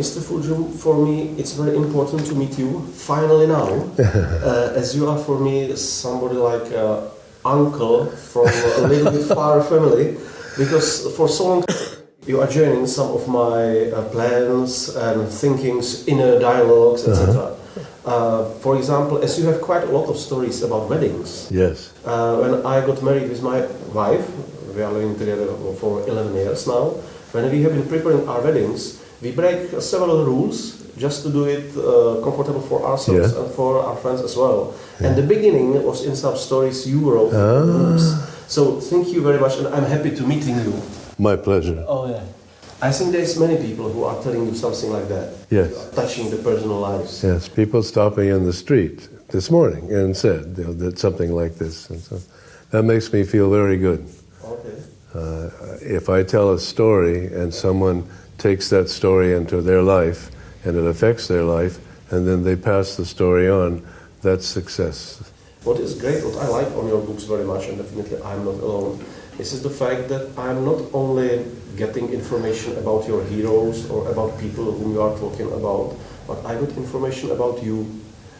Mr. Fulghum, for me, it's very important to meet you finally now, uh, as you are for me somebody like uh, uncle from a little bit far family, because for so long you are joining some of my uh, plans and thinkings, inner dialogues, etc. Uh-huh. Uh, for example, as you have quite a lot of stories about weddings. Yes. Uh, when I got married with my wife, we are living together for 11 years now. When we have been preparing our weddings, we break several rules just to do it uh, comfortable for ourselves yeah. and for our friends as well. Yeah. And the beginning was in some stories you wrote. Ah. So thank you very much, and I'm happy to meeting you. My pleasure. Oh yeah. I think there's many people who are telling you something like that. Yes. Touching the personal lives. Yes, people stopping in the street this morning and said you know, that something like this, and so that makes me feel very good. Okay. Uh, if I tell a story and someone takes that story into their life and it affects their life, and then they pass the story on, that's success. What is great, what I like on your books very much, and definitely I'm not alone, is, is the fact that I'm not only getting information about your heroes or about people whom you are talking about, but I got information about you.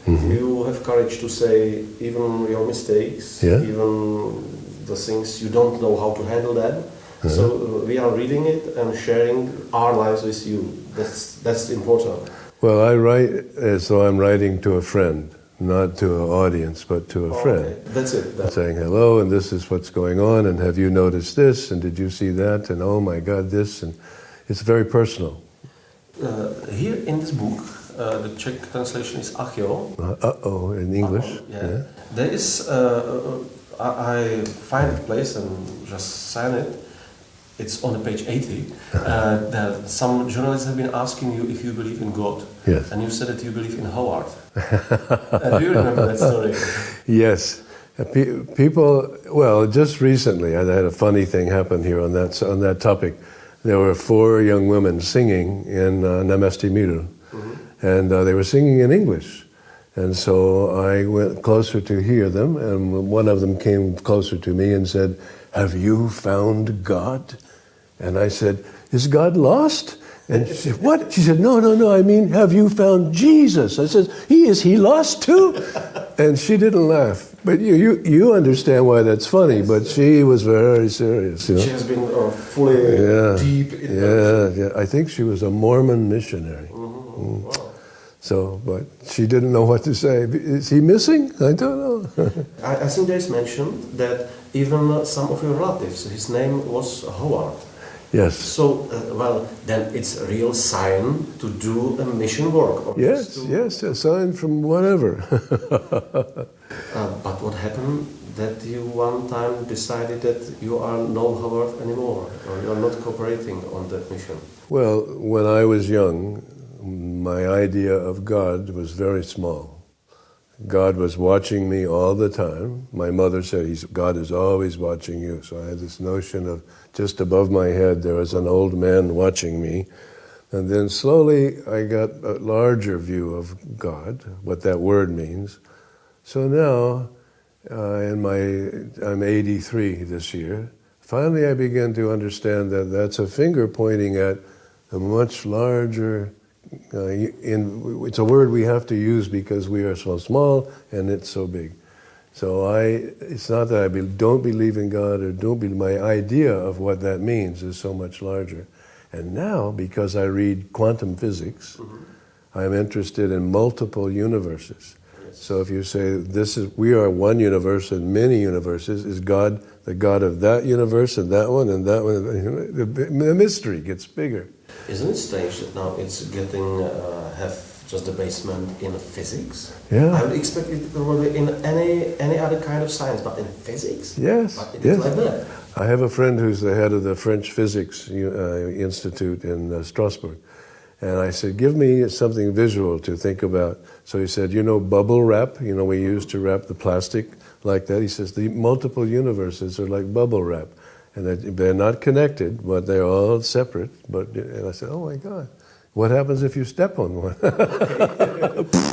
Mm-hmm. You have courage to say even your mistakes, yeah. even the things you don't know how to handle them. Uh-huh. So uh, we are reading it and sharing our lives with you. That's that's important. Well, I write as though I'm writing to a friend, not to an audience, but to a oh, friend. Okay. That's it. That's saying hello, and this is what's going on, and have you noticed this, and did you see that, and oh my God, this, and it's very personal. Uh, here in this book, uh, the Czech translation is Achio. Uh oh, in English. yeah. yeah. There is. Uh, uh, I find a place and just sign it it's on the page 80, uh, that some journalists have been asking you if you believe in God. Yes. And you said that you believe in Howard. uh, do you remember that story? Yes. Uh, people, well, just recently, I had a funny thing happen here on that, on that topic. There were four young women singing in uh, Náměstí Míru, mm-hmm. and uh, they were singing in English. And so I went closer to hear them, and one of them came closer to me and said, Have you found God? And I said, Is God lost? And she said, What? She said, No, no, no. I mean, have you found Jesus? I said, He is he lost too? And she didn't laugh. But you, you, you understand why that's funny, but she was very serious. You know? She has been uh, fully yeah. deep in Yeah, yeah. I think she was a Mormon missionary. Mm-hmm. Mm. Wow. So, but she didn't know what to say. Is he missing? I don't know. I, I think there's mention that even some of your relatives, his name was Howard. Yes. So, uh, well, then it's a real sign to do a mission work. yes, yes, a sign from whatever. uh, but what happened that you one time decided that you are no Howard anymore, or you are not cooperating on that mission? Well, when I was young, my idea of God was very small. God was watching me all the time. My mother said, God is always watching you. So I had this notion of just above my head, there was an old man watching me. And then slowly I got a larger view of God, what that word means. So now, uh, in my, I'm 83 this year, finally I began to understand that that's a finger pointing at a much larger uh, in, it's a word we have to use because we are so small and it's so big. So I, it's not that I be, don't believe in God or don't believe, my idea of what that means is so much larger. And now, because I read quantum physics, mm-hmm. I'm interested in multiple universes. Yes. So if you say this is, we are one universe and many universes, is God the God of that universe and that one and that one? The, the mystery gets bigger. Isn't it strange that now it's getting uh, have just the basement in physics? Yeah. I would expect it probably in any any other kind of science, but in physics. Yes. Yes. like that. I have a friend who's the head of the French Physics uh, Institute in uh, Strasbourg. And I said, give me something visual to think about. So he said, you know, bubble wrap, you know, we used to wrap the plastic like that. He says, the multiple universes are like bubble wrap and that they're not connected, but they're all separate. But and I said, "Oh my God, what happens if you step on one?"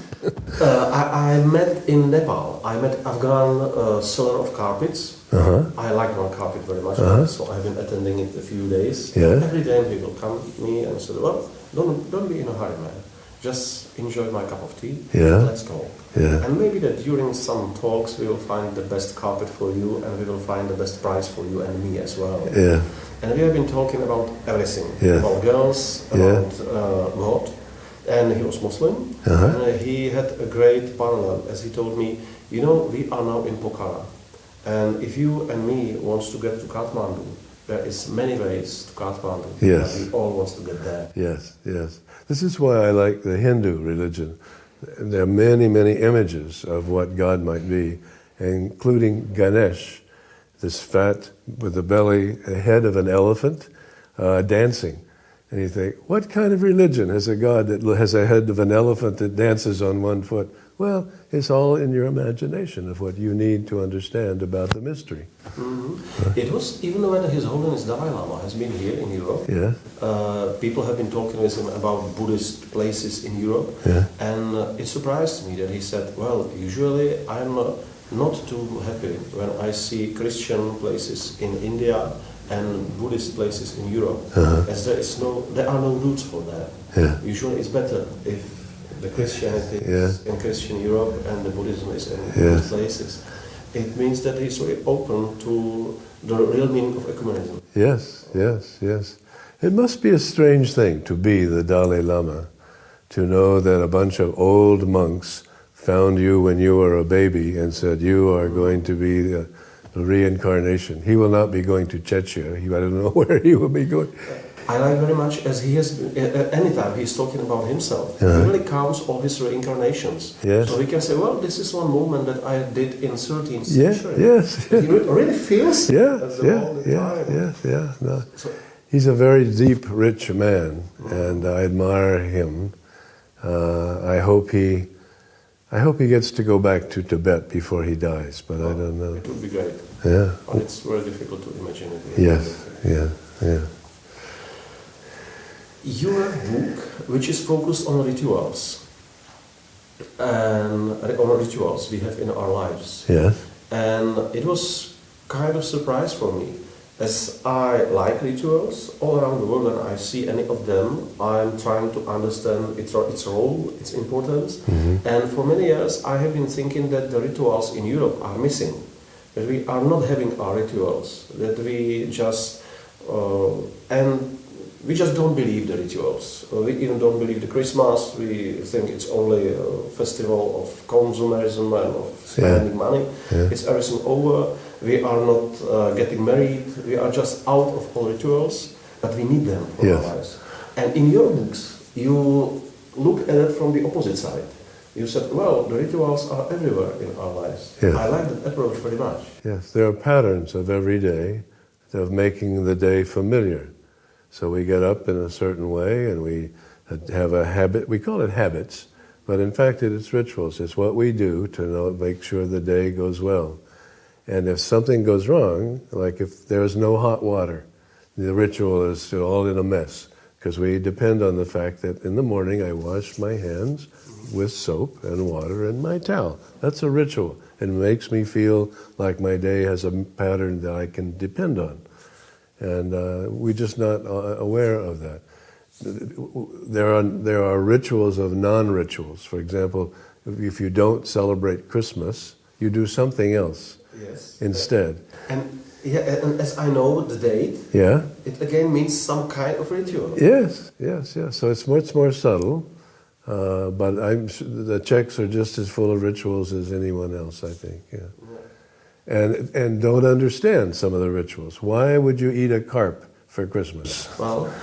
Uh, I, I met in Nepal. I met Afghan uh, seller of carpets. Uh-huh. I like my carpet very much, Uh-huh. so I've been attending it a few days. Yeah. Every day people come to me and said, "Well, don't don't be in a hurry, man. Just enjoy my cup of tea. Yeah. Let's talk. Yeah. And maybe that during some talks we will find the best carpet for you, and we will find the best price for you and me as well. Yeah. And we have been talking about everything, Yeah. about girls, Yeah. about uh, God. And he was Muslim, Uh-huh. and uh, he had a great parallel, as he told me, you know, we are now in Pokhara, and if you and me wants to get to Kathmandu, there is many ways to Kathmandu. Yes. we all wants to get there. Yes, yes. This is why I like the Hindu religion. There are many, many images of what God might be, including Ganesh, this fat with the belly, a head of an elephant, uh, dancing. And you think, what kind of religion has a God that has a head of an elephant that dances on one foot? Well, it's all in your imagination of what you need to understand about the mystery. Mhm. It was even when His Holiness Dalai Lama has been here in Europe. Yeah, Uh, people have been talking with him about Buddhist places in Europe, yeah, and uh, it surprised me that he said, "Well, usually I'm uh, not too happy when I see Christian places in India and Buddhist places in Europe, Uh-huh. as there is no, there are no roots for that. yeah, Usually, it's better if the Christianity Yeah. is in Christian Europe and the Buddhism is in Yeah. Places. It means that he's very open to the real meaning of ecumenism. yes, yes, yes. It must be a strange thing to be the Dalai Lama, to know that a bunch of old monks found you when you were a baby and said, You are going to be the, the reincarnation. He will not be going to Chechnya. He, I don't know where he will be going. I like very much as he has, uh, uh, anytime he's talking about himself, Yeah. he really counts all his reincarnations. Yes. So he can say, well, this is one movement that I did in 13th Yeah, century. yes, He re- really feels Yeah, yeah, yeah, time. yeah. No. So, He's a very deep, rich man, and I admire him. Uh, I hope he, I hope he gets to go back to Tibet before he dies, but I don't know. it would be great. Yeah. But it's very difficult to imagine it. Yes. Yeah. Yeah. You have a book which is focused on rituals. And uh, on rituals we have in our lives. Yes. And it was kind of surprise for me. As I like rituals all around the world and I see any of them, I'm trying to understand its, its role, its importance. And for many years I have been thinking that the rituals in Europe are missing. That we are not having our rituals. That we just, uh, and we just don't believe the rituals. Uh, We even don't believe the Christmas. We think it's only a festival of consumerism and of spending money. Yeah. It's everything over. We are not uh, getting married. We are just out of all rituals, but we need them for Yes. our lives. And in your books, you look at it from the opposite side. You said, well, the rituals are everywhere in our lives. Yes. I like that approach very much. Yes. There are patterns of every day of making the day familiar. So we get up in a certain way, and we have a habit. We call it habits, but in fact, it is rituals. It's what we do to know, make sure the day goes well. And if something goes wrong, like if there's no hot water, the ritual is all in a mess because we depend on the fact that in the morning I wash my hands with soap and water and my towel. That's a ritual. It makes me feel like my day has a pattern that I can depend on. And uh, we're just not uh, aware of that. There are, there are rituals of non rituals. For example, if you don't celebrate Christmas, you do something else Yes. instead. And, yeah, and as I know the date, Yeah? it again means some kind of ritual. Yes, yes, yes. So it's much more subtle, uh, but I'm the Czechs are just as full of rituals as anyone else. I think, yeah. And and don't understand some of the rituals. Why would you eat a carp for Christmas? Well,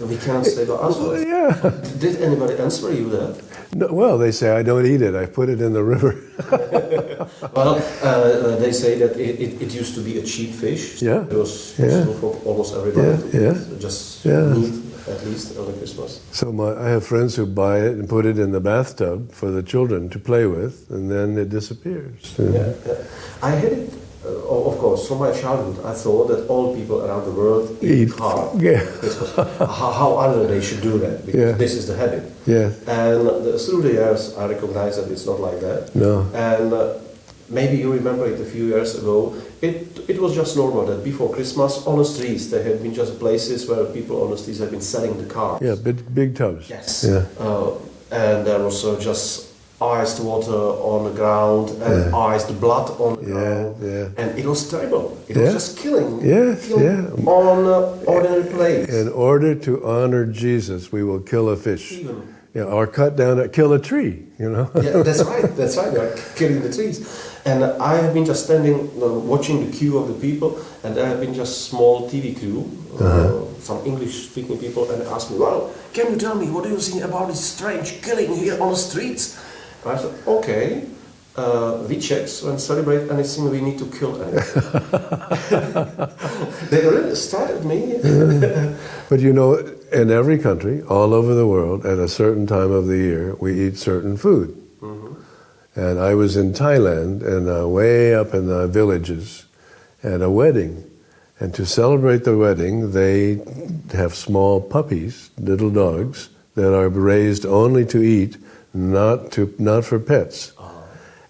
we can't say the answer. yeah. Did anybody answer you that? No, well, they say I don't eat it. I put it in the river. Well, uh, uh, they say that it, it, it used to be a cheap fish. Yeah. It was Yeah. for almost everybody Yeah, to yeah. eat just Yeah. meat at least on Christmas. So my, I have friends who buy it and put it in the bathtub for the children to play with, and then it disappears. Yeah, yeah. I had it Uh, of course, from my childhood, I thought that all people around the world eat, Eat. hard. Yeah. How, how other they should do that because Yeah. this is the habit. Yeah. And the, through the years, I recognize that it's not like that. No. And uh, maybe you remember it a few years ago. It, it was just normal that before Christmas, on the streets, there had been just places where people on the streets had been selling the cars. Yeah, big, big tubs. Yes. Yeah. Uh, and there was uh, just iced water on the ground and iced blood on the Yeah, ground. yeah. And it was terrible. It Yeah. was just killing. Yes, killing yeah. On uh, ordinary place. In order to honor Jesus, we will kill a fish. Even. Yeah, or cut down, a, kill a tree, you know. yeah, that's right. That's right. They are killing the trees, and I have been just standing, uh, watching the queue of the people, and there have been just small TV crew, uh, some English-speaking people, and they asked me, "Well, can you tell me what do you think about this strange killing here on the streets?" I said, "Okay." Uh, we check and celebrate anything we need to kill anything. they really started me. But you know, in every country, all over the world, at a certain time of the year, we eat certain food. And I was in Thailand, and uh, way up in the villages, at a wedding. And to celebrate the wedding, they have small puppies, little dogs, that are raised only to eat, not to not for pets. Uh-huh.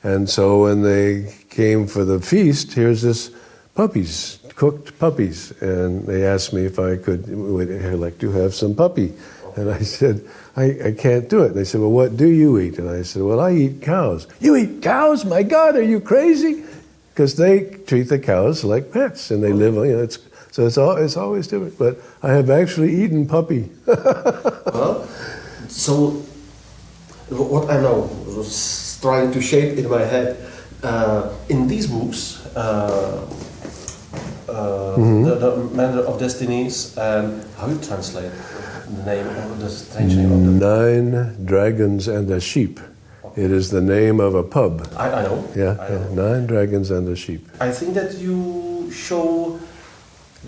And so when they came for the feast, here's this puppies, cooked puppies, and they asked me if I could would I like to have some puppy, and I said I, I can't do it. They said, well, what do you eat? And I said, well, I eat cows. You eat cows? My God, are you crazy? Because they treat the cows like pets, and they live. You know, it's so it's all it's always different. But I have actually eaten puppy. Well, so what I know was trying to shape in my head uh, in these books, uh, uh, the, the Manner of Destinies, and how you translate the name of the strange name of the. Nine dragons and a sheep. It is the name of a pub. I, I know. Yeah, I, know. nine dragons and a sheep. I think that you show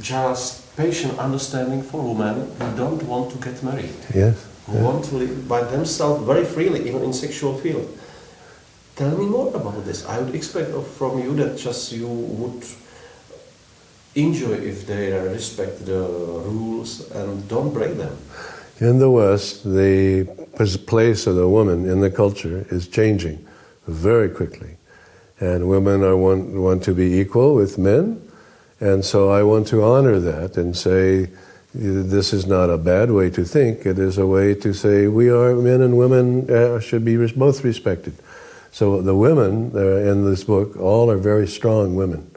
just patient understanding for women who don't want to get married. Yes. Who want to live by themselves very freely, even in sexual field. Tell me more about this. I would expect from you that just you would enjoy if they respect the rules and don't break them. In the West, the place of the woman in the culture is changing very quickly. And women are want, want to be equal with men. And so I want to honor that and say, this is not a bad way to think. It is a way to say we are men and women uh, should be both respected. So the women uh, in this book all are very strong women,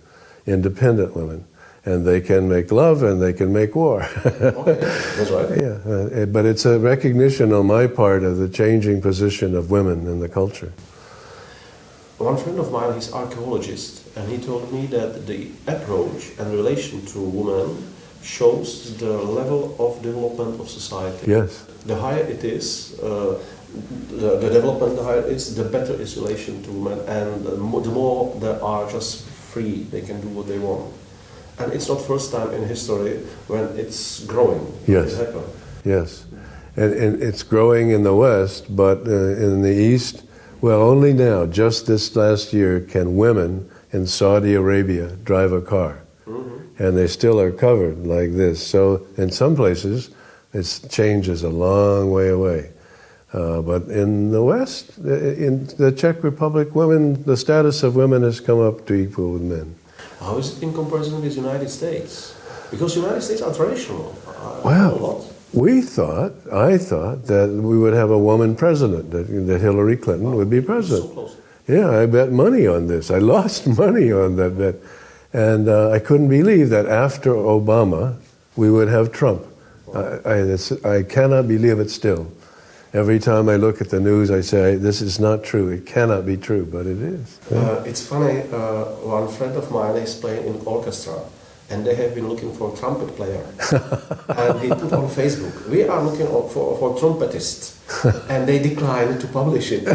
independent women, and they can make love and they can make war. Okay, that's right. Yeah, uh, but it's a recognition on my part of the changing position of women in the culture. One friend of mine, he's archaeologist, and he told me that the approach and relation to women shows the level of development of society. Yes, The higher it is, uh, the, the development, the higher it is, the better is relation to women, and the more, the more they are just free, they can do what they want. And it's not first time in history when it's growing. Yes. It yes. And, and it's growing in the West, but uh, in the East, well, only now, just this last year, can women in Saudi Arabia drive a car. And they still are covered like this. So in some places, it's changes a long way away. Uh, but in the West, in the Czech Republic, women, the status of women has come up to equal with men. How is it in comparison with the United States? Because the United States are traditional. uh, Wow. A lot. We thought, I thought, that we would have a woman president, that, that Hillary Clinton would be So president. close. Yeah, I bet money on this. I lost money on that bet. And uh, I couldn't believe that after Obama, we would have Trump. I, I, cannot believe it still. Every time I look at the news, I say, this is not true. It cannot be true, but it is. Uh, it's funny, uh, one friend of mine is playing in orchestra and they have been looking for a trumpet player. and he put on Facebook, we are looking for, for trumpetist. and they declined to publish it.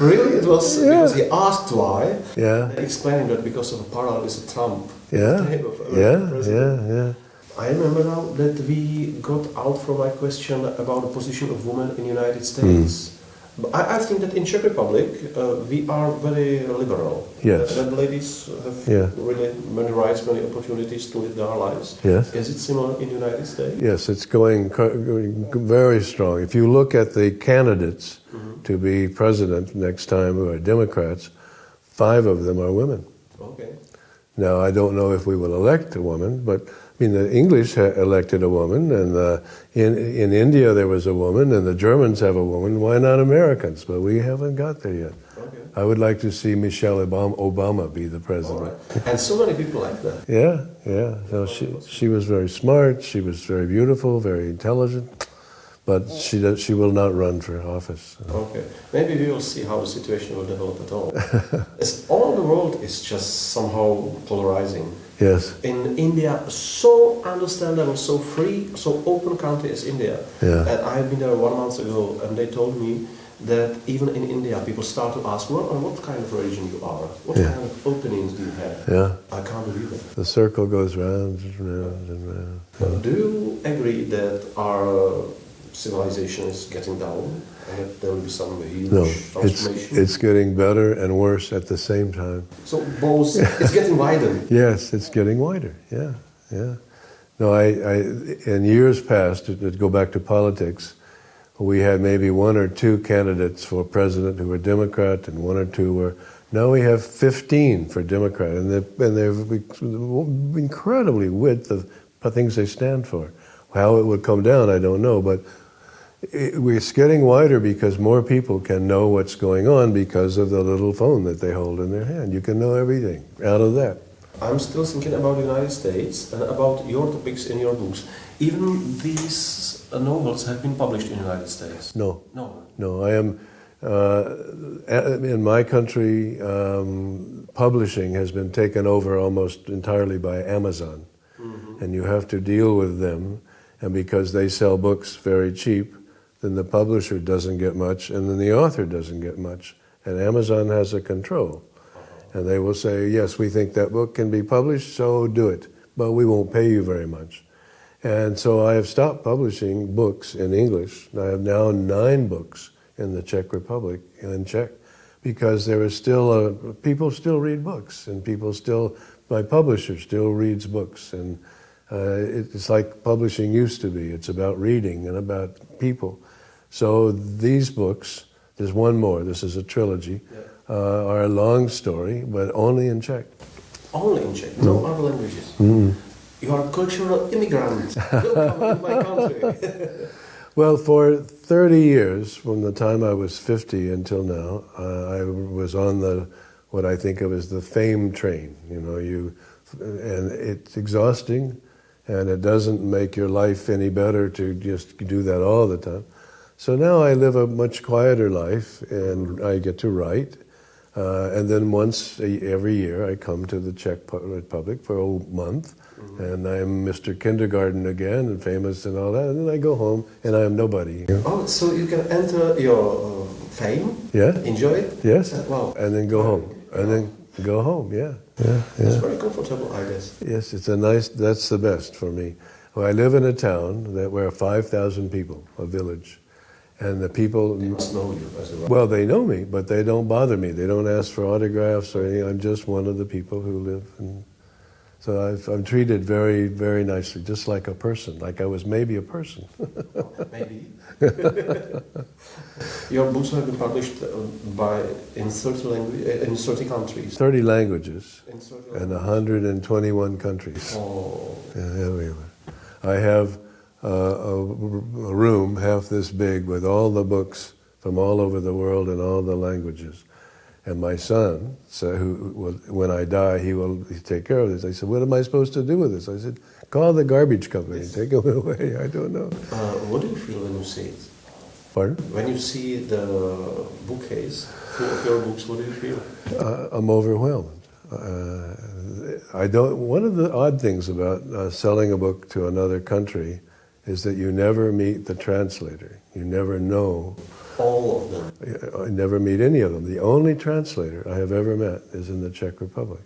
really, it was because he asked why. Yeah. Explaining that because of a parallel is a trump. Yeah, of, uh, yeah, president. yeah, yeah. I remember now that we got out from my question about the position of women in the United States. But I, I think that in Czech Republic uh, we are very liberal. Yes. That, that ladies have Yeah. really many rights, many opportunities to live their lives. Yes. Is it similar in the United States? Yes, it's going, going very strong. If you look at the candidates to be president next time who are Democrats, five of them are women. Okay. Now, I don't know if we will elect a woman, but I mean, the English elected a woman, and uh, in, in India there was a woman, and the Germans have a woman. Why not Americans? But we haven't got there yet. Okay. I would like to see Michelle Obama, Obama be the president. right. And so many people like that. Yeah, yeah. So she she was very smart. She was very beautiful, very intelligent, but she does, she will not run for office. Okay. Maybe we will see how the situation will develop at all. All the world is just somehow polarizing. Yes. In India, so understandable, so free, so open country as India. Yeah. And I've been there one month ago, and they told me that even in India, people start to ask, "What, what kind of religion you are? What Yeah. kind of openings do you have?" Yeah. I can't believe it. The circle goes round and round and round. But do you agree that our civilization is getting down, and that there will be some huge No, it's transformation? it's getting better and worse at the same time. so both, it's getting wider. Yes, it's getting wider. Yeah, yeah. No, I, I in years past, to, to go back to politics, we had maybe one or two candidates for president who were Democrat, and one or two were. Now we have 15 for Democrat, and they're, and they're incredibly width of things they stand for. How it would come down, I don't know, but it's getting wider because more people can know what's going on because of the little phone that they hold in their hand. You can know everything out of that. I'm still thinking about the United States and about your topics in your books. Even these uh, novels have been published in the United States. No, No. no, I am. Uh, in my country, um, publishing has been taken over almost entirely by Amazon, and you have to deal with them. And because they sell books very cheap, then the publisher doesn't get much, and then the author doesn't get much. And Amazon has a control. And they will say, yes, we think that book can be published, so do it. But we won't pay you very much. And so I have stopped publishing books in English. I have now nine books in the Czech Republic in Czech because there is still a, people still read books and people still, my publisher still reads books. And uh, it's like publishing used to be. It's about reading and about people. So these books, there's one more, this is a trilogy, uh, are a long story, but only in Czech. Only in Czech, no other languages. You are a cultural immigrant. Welcome in my country. Well, for 30 years, from the time I was 50 until now, uh, I was on the what I think of as the fame train. You know, you and it's exhausting, and it doesn't make your life any better to just do that all the time. So now I live a much quieter life, and I get to write. Uh, and then once a, every year, I come to the Czech Republic for a month, and I'm Mr. Kindergarten again, and famous and all that. And then I go home, and I am nobody. oh, so you can enter your uh, fame, Yeah. enjoy it. Yes. Uh, wow. And then go home, and then go home. Yeah. Yeah. It's very comfortable, I guess. Yes, it's a nice. That's the best for me. Well, I live in a town that where five thousand people, a village, and the people. They must know you as a. Well, they know me, but they don't bother me. They don't ask for autographs or anything. I'm just one of the people who live. And so I've, I'm treated very, very nicely, just like a person, like I was maybe a person. Maybe. Your books have been published uh, by in 30 language, uh, in 30 countries. 30 languages In 30 and 121 countries. Oh, Yeah, everywhere. I have uh, a, room half this big with all the books from all over the world in all the languages. And my son, so who, will, when I die, he will take care of this. I said, "What am I supposed to do with this?" I said, "Call the garbage company, and take it away." I don't know. uh, what do you feel when you see it? Pardon? When you see the bookcase full of your books, what do you feel? Uh, I'm overwhelmed. Uh, I don't. One of the odd things about uh, selling a book to another country is that you never meet the translator. You never know. All of them. I never meet any of them. The only translator I have ever met is in the Czech Republic,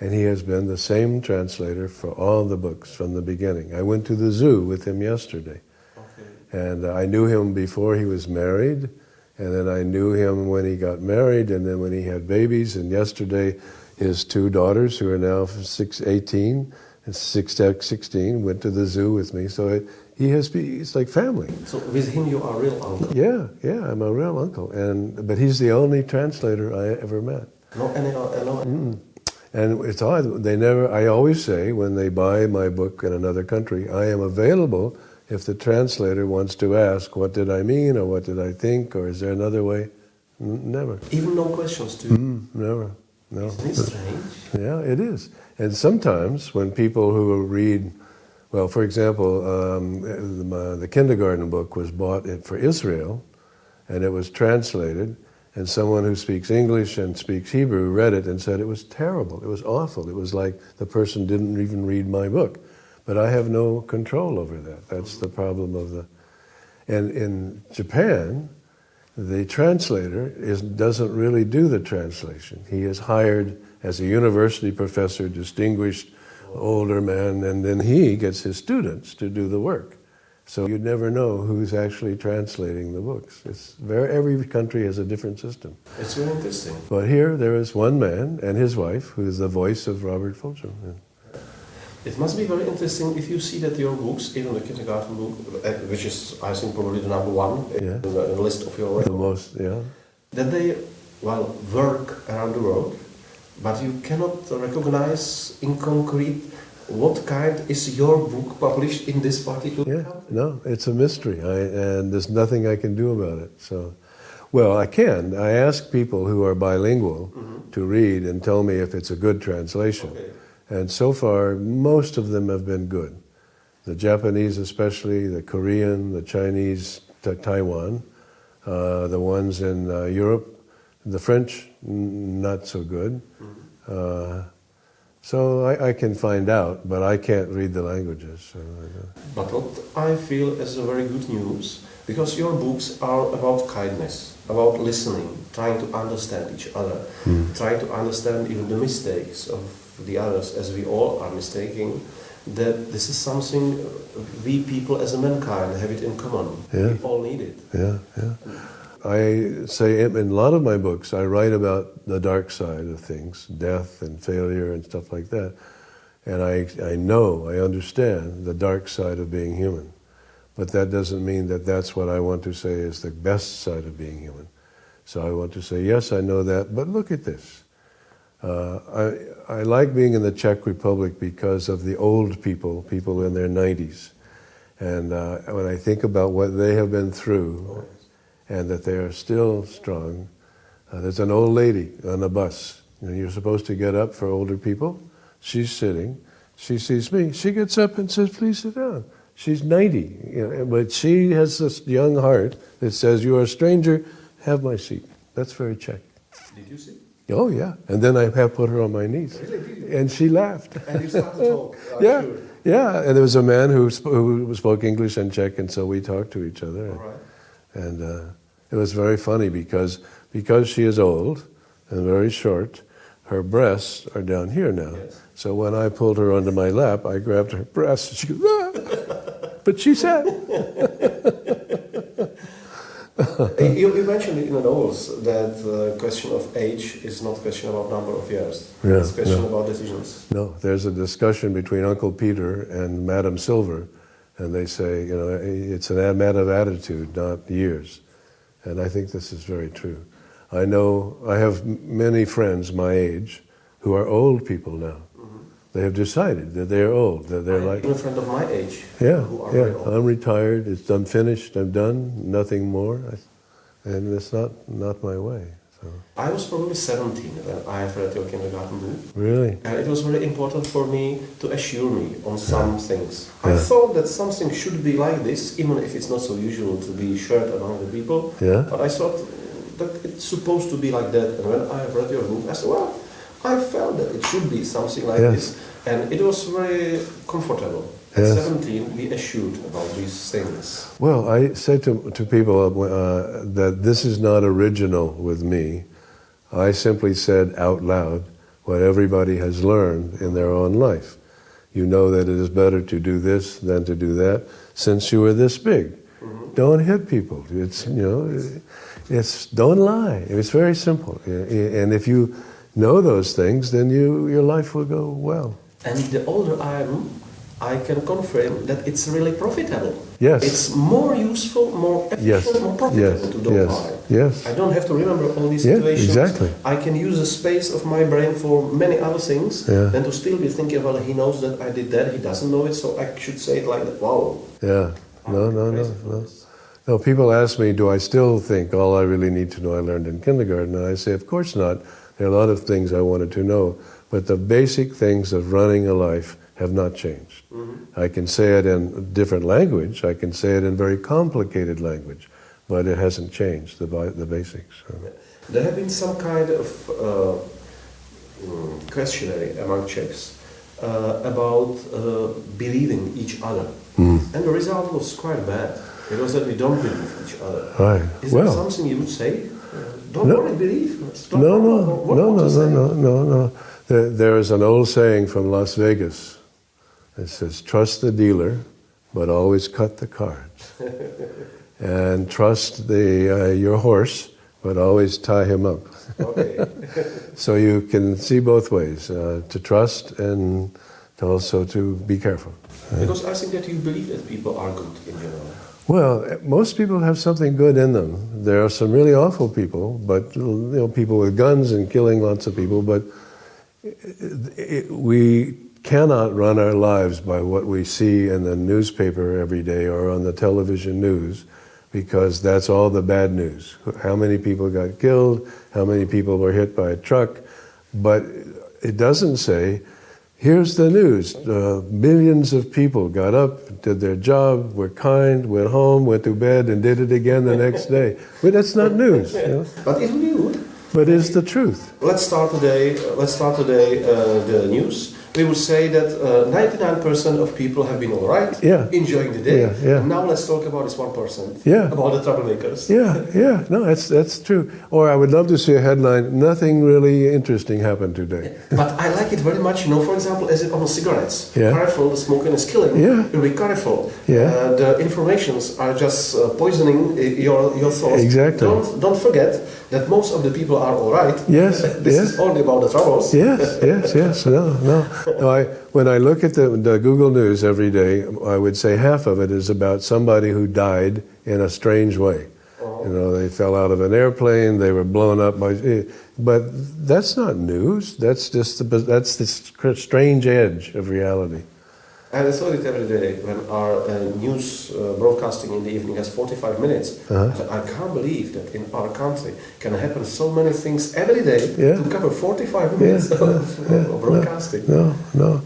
and he has been the same translator for all the books from the beginning. I went to the zoo with him yesterday. Okay. And uh, I knew him before he was married, And then I knew him when he got married and then when he had babies. And yesterday, his two daughters, who are now six, 18 and six, 16, went to the zoo with me. So it, he has, it's like family. So with him, you are a real uncle. Yeah, yeah, I'm a real uncle. And, but he's the only translator I ever met. No, any, no, Mm. And it's odd, they never, I always say when they buy my book in another country, I am available if the translator wants to ask, what did I mean, or what did I think, or is there another way? Never. Even no questions to you. Mm, never. No. Isn't it strange? Yeah, it is. And sometimes when people who read, well, for example, um, the, the kindergarten book was bought for Israel, and it was translated, and someone who speaks English and speaks Hebrew read it and said it was terrible, it was awful, it was like the person didn't even read my book. But I have no control over that. That's the problem of the. And in Japan, the translator is, doesn't really do the translation. He is hired as a university professor, distinguished older man, and then he gets his students to do the work. So you'd never know who's actually translating the books. It's very, every country has a different system. It's very interesting. But here there is one man and his wife who is the voice of Robert Fulghum. It must be very interesting if you see that your books, even the kindergarten book, uh, which is, I think, probably the number one Yeah. in, the, list of your The most, yeah. that they, well, work around the world, but you cannot recognize in concrete what kind is your book published in this particular Yeah, country. no, it's a mystery, I, and there's nothing I can do about it. So, well, I can. I ask people who are bilingual to read and tell me if it's a good translation. Okay. And so far, most of them have been good. The Japanese, especially, the Korean, the Chinese, Taiwan, uh, the ones in uh, Europe, the French, n- not so good. Mm-hmm. Uh, so I, I can find out, but I can't read the languages. So, But what I feel is a very good news, because your books are about kindness, about listening, trying to understand each other, hmm. trying to understand even the mistakes of the others, as we all are mistaking, that this is something we people as a mankind have it in common. Yeah. We all need it. Yeah, yeah. Hmm. I say in a lot of my books, I write about the dark side of things, death and failure and stuff like that. And I, I know, I understand the dark side of being human. But that doesn't mean that that's what I want to say is the best side of being human. So I want to say, yes, I know that, but look at this. Uh, I, I like being in the Czech Republic because of the old people, people in their 90s. And uh, when I think about what they have been through, and that they are still strong. Uh, there's an old lady on a bus. You know, you're supposed to get up for older people. She's sitting. She sees me. She gets up and says, "Please sit down." She's 90, you know, but she has this young heart that says, "You are a stranger. Have my seat." That's very Czech. Did you see? Oh yeah. And then I have put her on my knees, and she laughed. And you start to talk. Yeah, sure. yeah. And there was a man who sp- who spoke English and Czech, and so we talked to each other. All right. And uh, it was very funny because because she is old and very short, her breasts are down here now. Yes. So when I pulled her onto my lap, I grabbed her breasts. And she goes, ah! but she said. You, you mentioned in the novels that the question of age is not a question about number of years. Yeah, it's a question no. about decisions. No, there's a discussion between Uncle Peter and Madam Silver, and they say, you know, it's a matter of attitude, not years. And I think this is very true. I know I have many friends my age who are old people now. Mm-hmm. They have decided that they're old, that they're I'm like, a friend of my age yeah, who are yeah. I'm retired, it's, I'm finished, I'm done, nothing more. I, and it's not, not my way. So. I was probably 17 when I read your kindergarten book. Really? And it was very important for me to assure me on some things. I thought that something should be like this, even if it's not so usual to be shared among the people. Yeah. But I thought that it's supposed to be like that. And when I read your book, I said, well, I felt that it should be something like Yes. this. And it was very comfortable. At Yes. 17, we assured about these things. Well, I say to, to people uh, that this is not original with me. I simply said out loud what everybody has learned in their own life. You know that it is better to do this than to do that since you were this big. Don't hit people. It's, you know, It's don't lie. It's very simple. And if you know those things, then you, your life will go well. And the older I am, I can confirm that it's really profitable. Yes. It's more useful, more efficient, Yes. more profitable Yes. to don't Yes. lie. Yes. I don't have to remember all these Yeah, situations. exactly. I can use the space of my brain for many other things Yeah. than to still be thinking, well, he knows that I did that, he doesn't know it, so I should say it like that. Wow. Yeah. No, no, no, no. No, people ask me, do I still think all I really need to know I learned in kindergarten? And I say, of course not. There are a lot of things I wanted to know, but the basic things of running a life have not changed. I can say it in different language, I can say it in very complicated language, but it hasn't changed, the, the basics. There have been some kind of uh, mm, questionnaire among Czechs uh, about uh, believing each other. Hmm. And the result was quite bad. It was that we don't believe each other. Right. Is there Well, something you would say? Uh, don't No. worry, believe. Don't no, no, no, no, no, no, no, no. There is an old saying from Las Vegas. It says, "Trust the dealer, but always cut the cards." and trust the uh, your horse, but always tie him up. Okay. So you can see both ways: uh, to trust and to also to be careful. because I think that you believe that people are good in general. Well, most people have something good in them. There are some really awful people, but you know, people with guns and killing lots of people. But it, it, we cannot run our lives by what we see in the newspaper every day or on the television news, because that's all the bad news. How many people got killed? How many people were hit by a truck? But it doesn't say Here's the news. Uh, millions of people got up, did their job, were kind, went home, went to bed, and did it again the next day. But that's not news. you know. But it would be good. But it's the truth. Let's start today. Let's start today uh, the news. We would say that uh, 99% of people have been all right, Yeah. enjoying the day. Yeah, yeah. Now let's talk about this 1%. Yeah. About the troublemakers. Yeah, yeah, no, that's, that's true. Or I would love to see a headline nothing really interesting happened today. But I like it very much, you know, for example, as it on cigarettes. Yeah. Careful, the smoking is killing. Yeah. Be careful. Yeah. Uh, the informations are just uh, poisoning uh, your, your thoughts. Exactly. Don't, don't forget that most of the people are all right. Yes, this yes. is only about the troubles. Yes, yes, yes. No, no. I, when I look at the, the Google News every day, I would say half of it is about somebody who died in a strange way. You know, they fell out of an airplane, they were blown up by. Eh, but that's not news. That's just the, that's the strange edge of reality. And I saw it every day when our uh, news uh, broadcasting in the evening has 45 minutes. Uh-huh. I can't believe that in our country can happen so many things every day Yeah. to cover 45 minutes of, of broadcasting. No, no.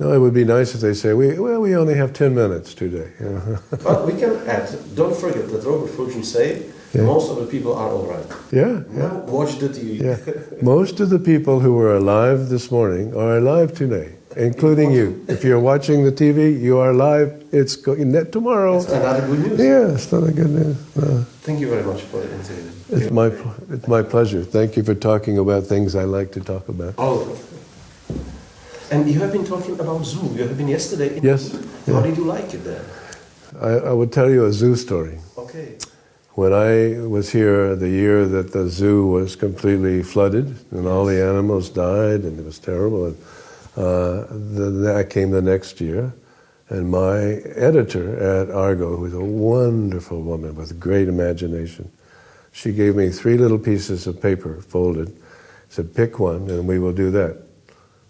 No, it would be nice if they say, we, well, we only have 10 minutes today. But we can add, don't forget that Robert Fulghum say Yeah. most of the people are all right. yeah, Now watch the TV. Yeah, most of the people who were alive this morning are alive today, including you. If you're watching the TV, you are alive. It's going net tomorrow. It's another good news. Yeah, it's not a good news. No. Thank you very much for the interview. It's my it's my pleasure. Thank you for talking about things I like to talk about. Oh. And you have been talking about zoo. You have been yesterday. In Yes, How yeah. did you like it there? I, I would tell you a zoo story. Okay. When I was here, the year that the zoo was completely flooded and all the animals died and it was terrible, and uh, I came the next year, and my editor at Argo, who's a wonderful woman with great imagination, she gave me three little pieces of paper folded, said, pick one and we will do that.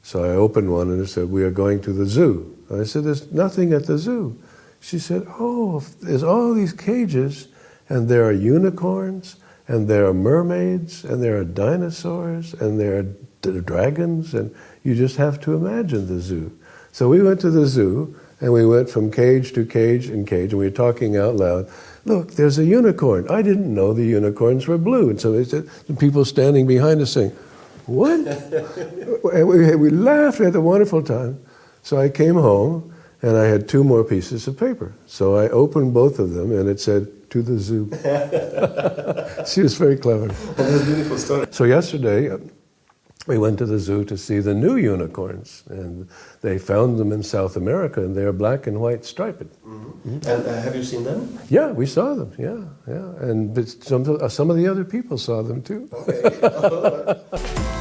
So I opened one and it said, we are going to the zoo. I said, there's nothing at the zoo. She said, oh, there's all these cages and there are unicorns and there are mermaids and there are dinosaurs and there are dragons and you just have to imagine the zoo. So we went to the zoo and we went from cage to cage and cage and we were talking out loud. Look, there's a unicorn. I didn't know the unicorns were blue. And so they said, and people standing behind us saying, what? and we, we laughed, we had a wonderful time. So I came home and I had two more pieces of paper. So I opened both of them and it said, to the zoo. she was very clever. That's a beautiful story. So yesterday, uh, we went to the zoo to see the new unicorns, and they found them in South America, and they're black and white striped. And uh, have you seen them? Yeah, we saw them. Yeah, yeah, and some uh, some of the other people saw them too. Okay.